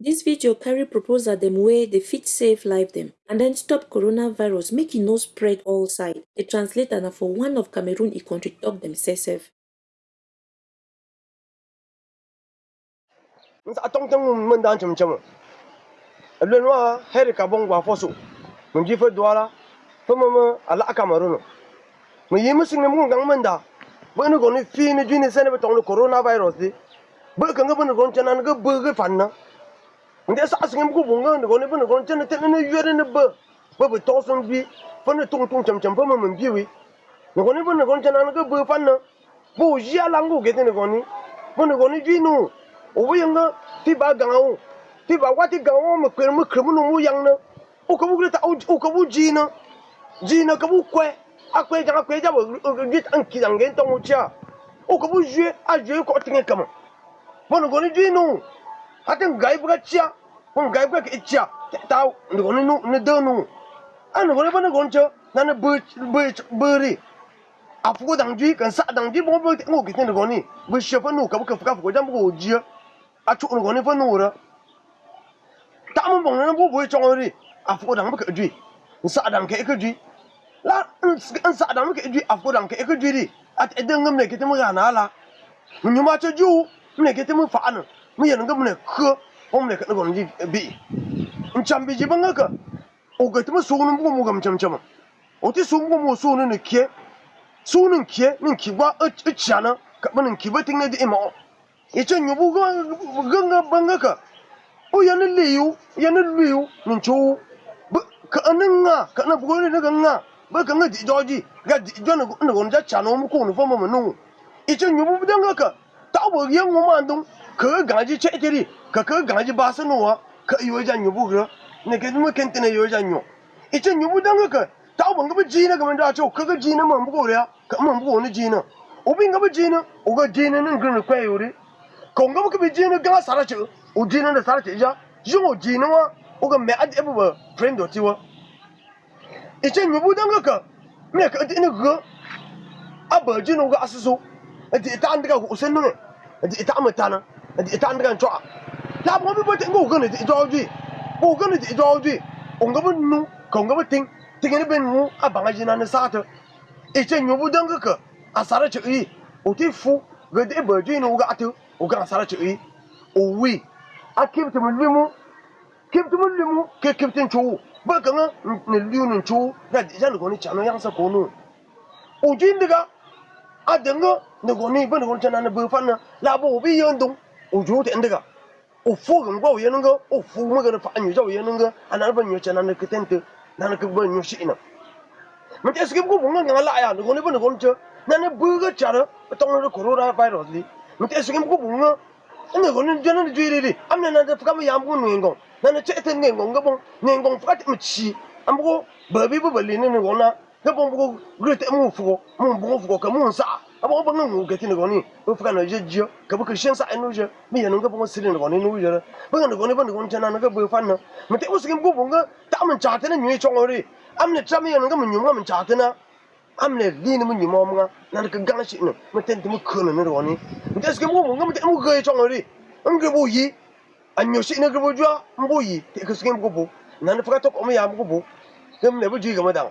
Dis video carry proposal dem wey dey fit save life dem and den stop coronavirus make e no spread all side. The translator na for one of Cameroon e country talk dem sef sef. nsa tong tong mun dan chum chum le no heri ka bon gwa fosu mun ji fa duala fa mama ala Cameroon. Mu yi musin mun gang mun da. Bo ni goni fi ni jini sene betong coronavirus di. Bo kan ga bon gon chana ga ga fan na nde sa sigi mbugu bunga nde gone bune gone chene tene ne yere ne ba ba ba to sun bi fa ne tung tung cham cham pa ma mun bi wi. Ne gone bune gone chene ne ga ba pa na bo ya langu ge ne gone bune gone ji no o wi nga ti ba ga o ti ba wa ti ga o mu kwe mu kre mu no mu yang na o ka bu ta o ka bu ji na ji na ka bu kwe a kwe ja kwe ja bo ge an ki yang ge tong o cha o ka bu jue a jue ko tinge kama bune gone ji no ha ten gai bu ga cha mo gai bu ga cha ta no goni no ne de no an no goni ba no na ne bu bu bu ri a fu dang kan sa dang ji bo bo ngo ki ten goni bu she fa no ka bu ka fuka ka fu ja bu go a chu no goni fa no ra ta mo bong na bu bu chong ri a fu dang bu ka ji sa dang ke ka ji la n sa dang ke ji a fu dang ke ka ji ri a te de ngam ne ke te mo ga na la mu ma cha ju ne ke te mo fa na mi yɛn ngi mini kɛ o mini ka ngi bihi n chɛm bi jibi ŋa ka o ga timi suuni buɣum o gam chɛm chɛma o ti suuni buɣum o suuni ni kɛ suuni n kɛ ni ki gba i chana ka bi ni ki bi tiŋa dihi ma o i chɛ nyubu ganga banga ka o yɛ ni liyu yɛ ni luyu ni chɛwu ka ni ŋa ka na buɣum ni ka ŋa bi ka ŋa dihi dɔɣi ji ka dihi dɔɣi ni ka ni ja chana o mi ko ni fɔ ma mi niŋ o i chɛ nyubu danga ka 大伯也我满东，可赶紧拆掉的，可可赶紧把手弄完，可有一家牛不喝，那个怎么肯定的有一家牛，一家牛不当个可，大们我不鸡呢，我们咋就可个鸡呢忙不过了，可忙不过那鸡呢，我比我不鸡呢，我个鸡呢能跟着快有的，可我不可比鸡呢跟他杀了去，我鸡呢在杀了去下，用我鸡呢我，我个买一部分多少？以前牛不当个可，买个点那个，阿伯就弄个阿十手。nti ita an diga hukusin nuna nti ita amita na nti ita an diga ncuwa tla mo mi bote ngo gani ti ijo ji ngo gani ti ijo ji onga bu nu ka onga bu ting ting ni ben nu a bang a jina na sata ice nyobu danga ka asara ci yi uti fu ga de ba ji ni uga atu uga asara ci yi uwi a kibtu Mulimu, kibtu Mulimu, ke kibtin cuwu ba kan ni liu ni cuwu da jana ko ni chano yang sa ko nu ujin diga adenga ne goni b e n g o n c h a n a ne bufan na la bo bi yondong o jo te ndega o fu gan go yen nga o fu ma gan fa anyu jo yen nga anan ban yo h a n a ne ketente nan ke ban yo shi ina mun te skip go bunga nga la ya ne goni ban gon che nan ne bu ga chara tong ne corona virus li mun te skip go bunga ne goni jo ne ju ri ri am ne nan de fa ma yam go ne ngong nan ne che te ne ngong ga bon ne ngong fa te mi chi am go ba bi bu ba li ne ne gona ga bon ko gre te mu fu mu bu fu ka mu sa abo ba ngo ga ti ngo ni o fa na je je ka bu ka shen sa enu je mi ya ngo bon sire ngo ni nu je ba ngo ne ba ngo chana na ga bu fa na man ta skim ko bunga ta man cha te na nyu chong ri am ne cham ya nga mun nyu man cha te na am ne li ni mun nyu mo nga na ka gang shi ne mun ten mu ko ne ro ni mun ta skim ko bunga te mu ga chong ri an bu yi an nyu shi ne ga bu jwa mbu yi te ka skim ko bu na ne fa ta ko mu ya mu bu gam ne bu ji ga ma da